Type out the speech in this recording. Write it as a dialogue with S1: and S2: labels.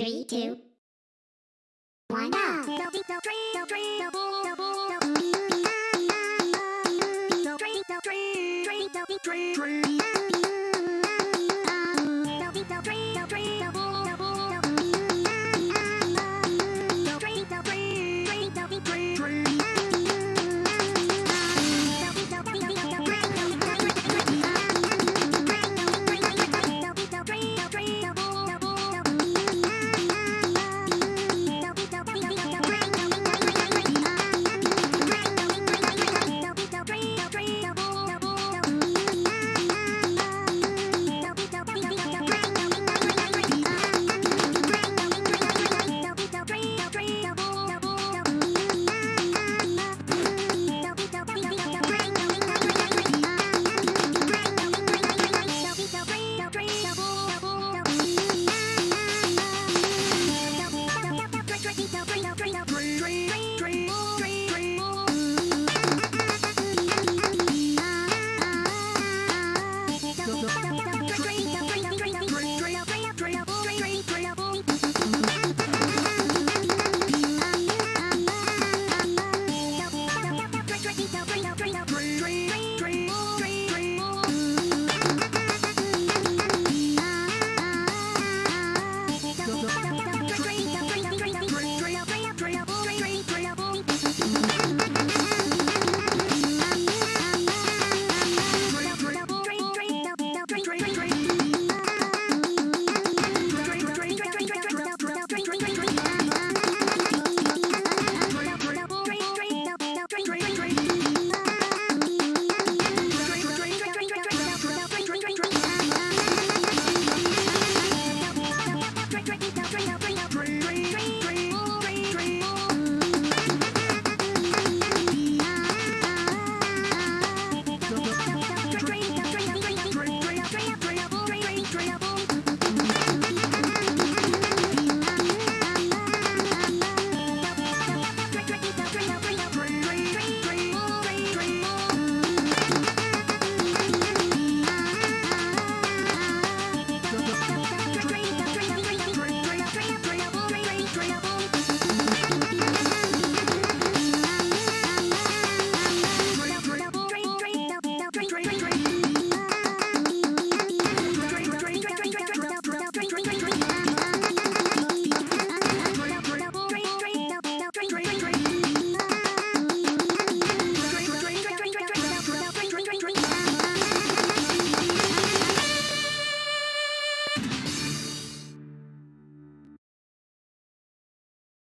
S1: Three, two, one, go!